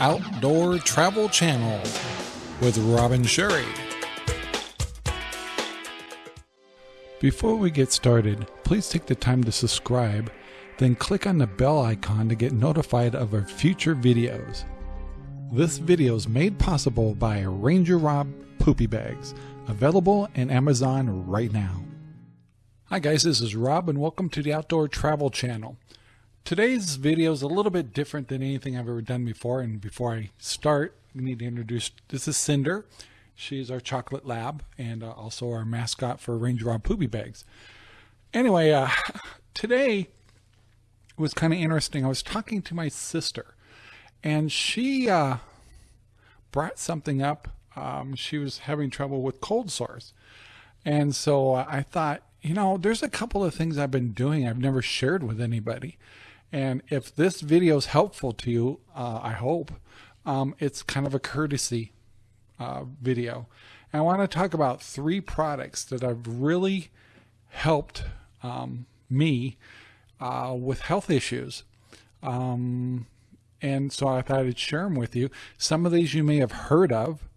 Outdoor Travel Channel with Robin Sherry. Before we get started, please take the time to subscribe, then click on the bell icon to get notified of our future videos. This video is made possible by Ranger Rob Poopy Bags, available in Amazon right now. Hi guys, this is Rob and welcome to the Outdoor Travel Channel. Today's video is a little bit different than anything I've ever done before and before I start, I need to introduce, this is Cinder. She's our chocolate lab and uh, also our mascot for Ranger Rob Poopy Bags. Anyway, uh, today was kind of interesting. I was talking to my sister and she uh, brought something up. Um, she was having trouble with cold sores. And so uh, I thought, you know, there's a couple of things I've been doing I've never shared with anybody. And if this video is helpful to you, uh, I hope, um, it's kind of a courtesy uh, video. And I want to talk about three products that have really helped um, me uh, with health issues. Um, and so I thought I'd share them with you. Some of these you may have heard of,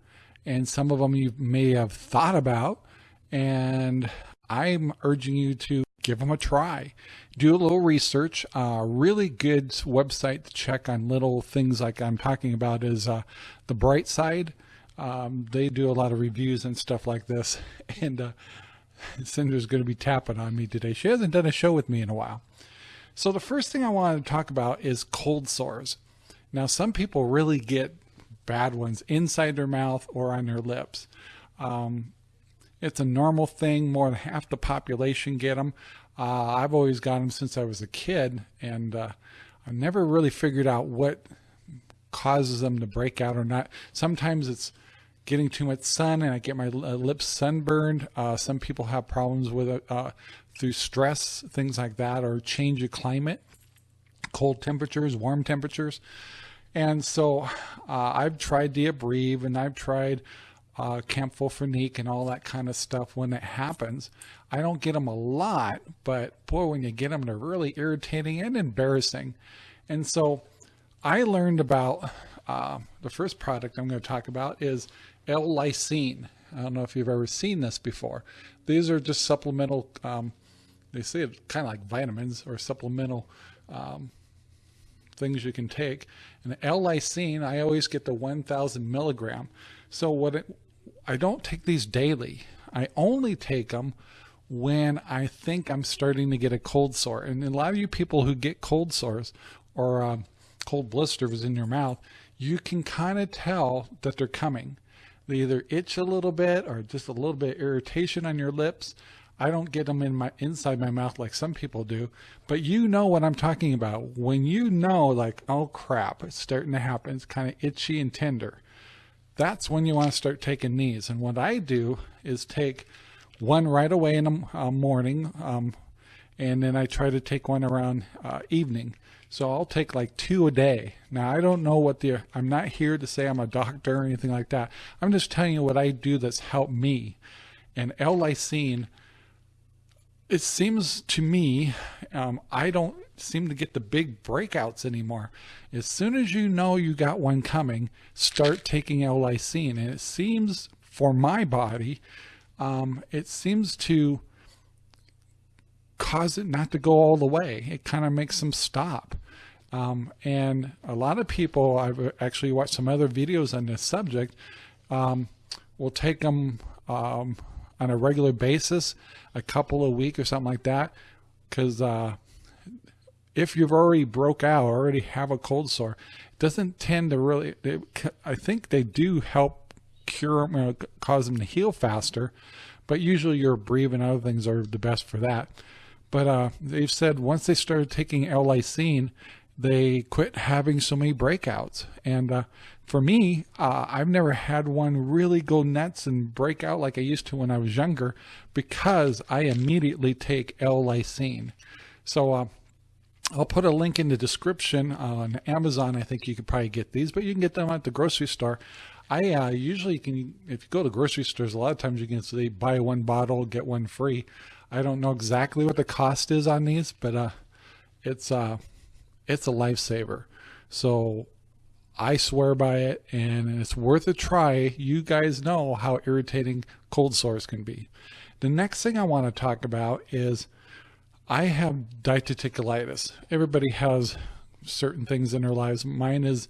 and some of them you may have thought about. And I'm urging you to give them a try. Do a little research. Uh, really good website to check on little things like I'm talking about is uh, the Bright Side. Um, they do a lot of reviews and stuff like this. And uh, Cinder's going to be tapping on me today. She hasn't done a show with me in a while. So the first thing I wanted to talk about is cold sores. Now, some people really get bad ones inside their mouth or on their lips. Um, it's a normal thing. More than half the population get them. Uh, I've always got them since I was a kid, and uh, I've never really figured out what causes them to break out or not. Sometimes it's getting too much sun and I get my uh, lips sunburned. Uh, some people have problems with it uh, through stress, things like that, or change of climate, cold temperatures, warm temperatures. And so uh, I've tried Diabreve and I've tried uh, Campho-Phenique and all that kind of stuff when it happens. I don't get them a lot, but boy, when you get them, they're really irritating and embarrassing. And so I learned about uh, the first product I'm going to talk about is L-lysine. I don't know if you've ever seen this before. These are just supplemental, um, they say it kind of like vitamins or supplemental um, things you can take. And L-lysine, I always get the 1,000 milligram. So what it, I don't take these daily. I only take them when I think I'm starting to get a cold sore. And a lot of you people who get cold sores or um, cold blisters in your mouth, you can kind of tell that they're coming. They either itch a little bit or just a little bit irritation on your lips. I don't get them in my inside my mouth like some people do, but you know what I'm talking about. When you know like, oh crap, it's starting to happen. It's kind of itchy and tender that's when you want to start taking these. And what I do is take one right away in the uh, morning, um, and then I try to take one around uh, evening. So I'll take like two a day. Now I don't know what the, I'm not here to say I'm a doctor or anything like that. I'm just telling you what I do that's helped me. And L-lysine, it seems to me, um, I don't seem to get the big breakouts anymore. As soon as you know you got one coming, start taking L-lysine. And it seems for my body, um, it seems to cause it not to go all the way. It kind of makes them stop. Um, and a lot of people, I've actually watched some other videos on this subject, um, will take them um, on a regular basis, a couple a week or something like that, because uh, if you've already broke out or already have a cold sore, it doesn't tend to really, I think they do help cure you know, cause them to heal faster, but usually your Abreva and other things are the best for that. But uh, they've said once they started taking L-lysine, they quit having so many breakouts. And uh, for me, uh, I've never had one really go nuts and break out like I used to when I was younger because I immediately take L-lysine. So uh, I'll put a link in the description on Amazon. I think you could probably get these, but you can get them at the grocery store. I uh, usually can, if you go to grocery stores, a lot of times you can say buy one bottle, get one free. I don't know exactly what the cost is on these, but uh, it's uh, it's a lifesaver. So I swear by it and it's worth a try. You guys know how irritating cold sores can be. The next thing I want to talk about is I have diverticulitis. Everybody has certain things in their lives. Mine is,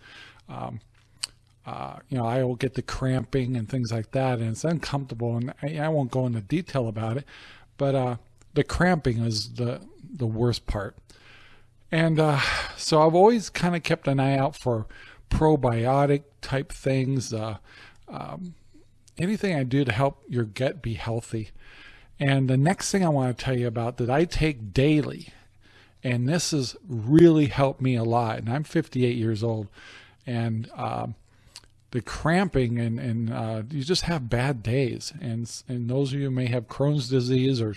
um, uh, you know, I will get the cramping and things like that, and it's uncomfortable. And I, I won't go into detail about it, but uh, the cramping is the the worst part. And uh, so I've always kind of kept an eye out for probiotic type things, uh, um, anything I do to help your gut be healthy. And the next thing I want to tell you about that I take daily, and this has really helped me a lot. And I'm 58 years old, and uh, the cramping and and uh, you just have bad days. And and those of you may have Crohn's disease or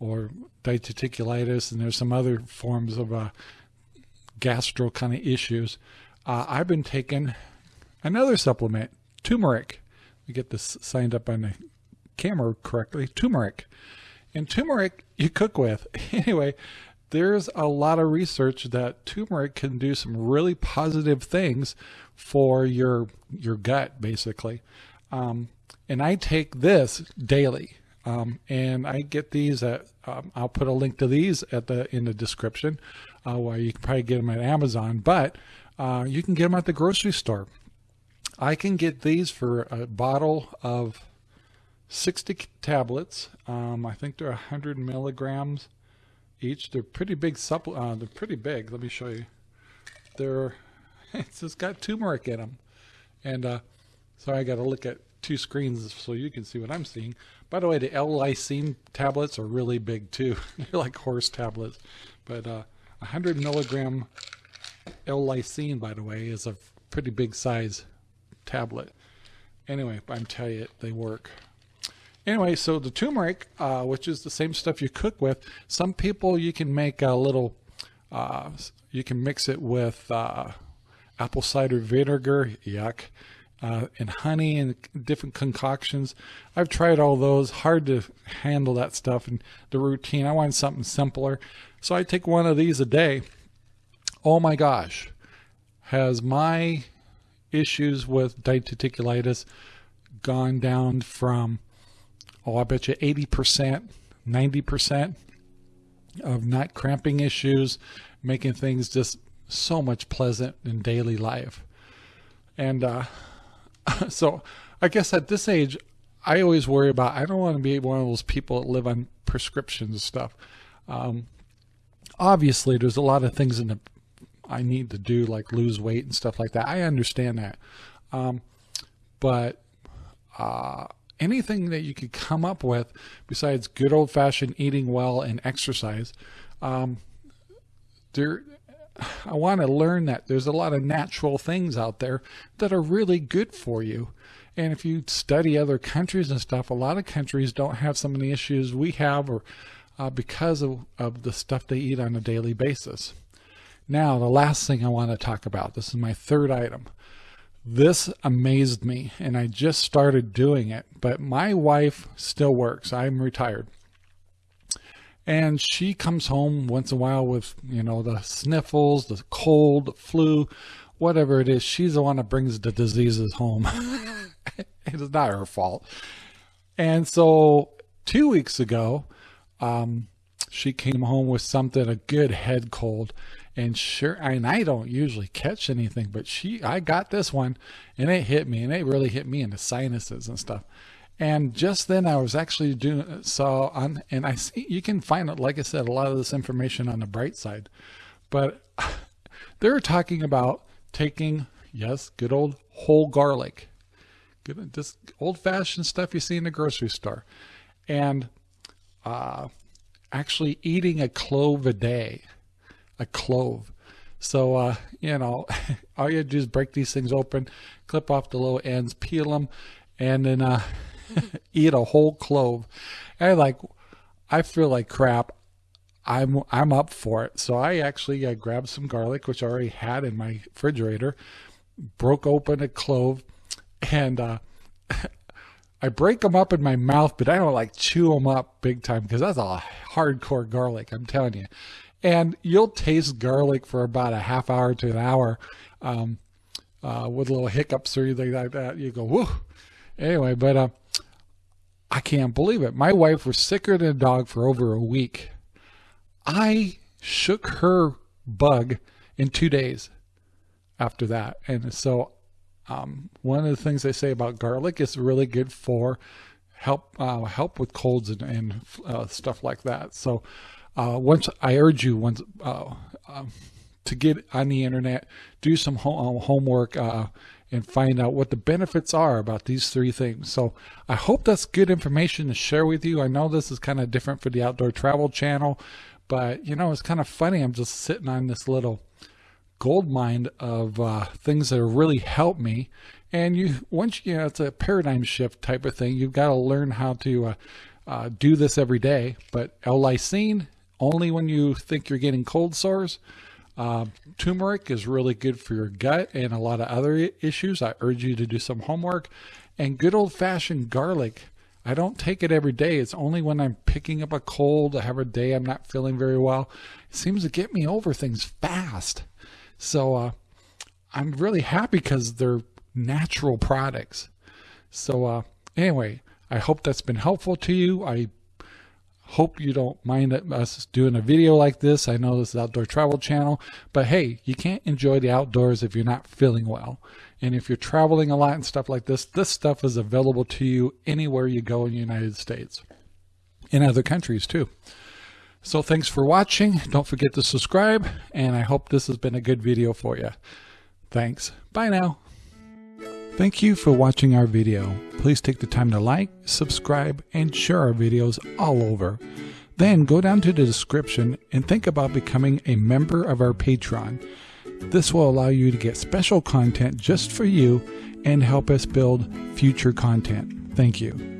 or diverticulitis, and there's some other forms of uh, gastro kind of issues. Uh, I've been taking another supplement, turmeric. We get this signed up on the camera correctly, turmeric. And turmeric you cook with. Anyway, there's a lot of research that turmeric can do some really positive things for your your gut, basically. Um, and I take this daily. Um, and I get these at, um, I'll put a link to these at the in the description uh, where you can probably get them at Amazon, but uh, you can get them at the grocery store. I can get these for a bottle of 60 tablets. Um, I think they're 100 milligrams each. They're pretty big. Uh, they're pretty big. Let me show you. They're it's just got turmeric in them, and uh, so I got to look at two screens so you can see what I'm seeing. By the way, the L-lysine tablets are really big too. they're like horse tablets, but uh, 100 milligram L-lysine, by the way, is a pretty big size tablet. Anyway, I'm telling you, they work. Anyway, so the turmeric, uh, which is the same stuff you cook with, some people you can make a little, uh, you can mix it with uh, apple cider vinegar, yuck, uh, and honey and different concoctions. I've tried all those, hard to handle that stuff and the routine. I want something simpler. So I take one of these a day. Oh my gosh, has my issues with diverticulitis gone down from oh, I bet you 80%, 90% of not cramping issues, making things just so much pleasant in daily life. And uh, so I guess at this age, I always worry about, I don't want to be one of those people that live on prescriptions and stuff. Um, obviously, there's a lot of things in the I need to do, like lose weight and stuff like that. I understand that. Um, but uh, anything that you could come up with besides good old fashioned eating well and exercise, um, there, I want to learn that there's a lot of natural things out there that are really good for you. And if you study other countries and stuff, a lot of countries don't have some of the issues we have or uh, because of, of the stuff they eat on a daily basis. Now, the last thing I want to talk about, this is my third item. This amazed me, and I just started doing it, but my wife still works. I'm retired. And she comes home once in a while with, you know, the sniffles, the cold, the flu, whatever it is. She's the one that brings the diseases home. it is not her fault. And so two weeks ago, um, she came home with something, a good head cold and sure and i don't usually catch anything but she i got this one and it hit me and it really hit me in the sinuses and stuff. And just then i was actually doing so on and i see you can find it like i said a lot of this information on the bright side. But they're talking about taking yes good old whole garlic. Good just old-fashioned stuff you see in the grocery store. And uh actually eating a clove a day a clove. So, uh, you know, all you do is break these things open, clip off the little ends, peel them, and then uh, eat a whole clove. And like, I feel like crap. I'm I'm up for it. So I actually uh, grabbed some garlic, which I already had in my refrigerator, broke open a clove, and uh, I break them up in my mouth, but I don't like chew them up big time because that's a hardcore garlic. I'm telling you and you'll taste garlic for about a half hour to an hour um, uh, with little hiccups or anything like that. You go, whoo. Anyway, but uh, I can't believe it. My wife was sicker than a dog for over a week. I shook her bug in two days after that. And so um, one of the things they say about garlic is really good for help uh, help with colds and, and uh, stuff like that. So uh, once I urge you once uh, um, to get on the internet, do some ho homework uh, and find out what the benefits are about these three things. So I hope that's good information to share with you. I know this is kind of different for the Outdoor Travel channel, but you know, it's kind of funny. I'm just sitting on this little gold mine of uh, things that really help me. And you, once you know, it's a paradigm shift type of thing. You've got to learn how to uh, uh, do this every day. But L-lysine, only when you think you're getting cold sores. Uh, turmeric is really good for your gut and a lot of other issues. I urge you to do some homework. And good old fashioned garlic. I don't take it every day. It's only when I'm picking up a cold, I have a day I'm not feeling very well. It seems to get me over things fast. So uh, I'm really happy because they're natural products. So uh, anyway, I hope that's been helpful to you. I hope you don't mind us doing a video like this. I know this is Outdoor Travel Channel, but hey, you can't enjoy the outdoors if you're not feeling well. And if you're traveling a lot and stuff like this, this stuff is available to you anywhere you go in the United States. In other countries too. So thanks for watching. Don't forget to subscribe, and I hope this has been a good video for you. Thanks. Bye now. Thank you for watching our video. Please take the time to like, subscribe, and share our videos all over. Then go down to the description and think about becoming a member of our Patreon. This will allow you to get special content just for you and help us build future content. Thank you.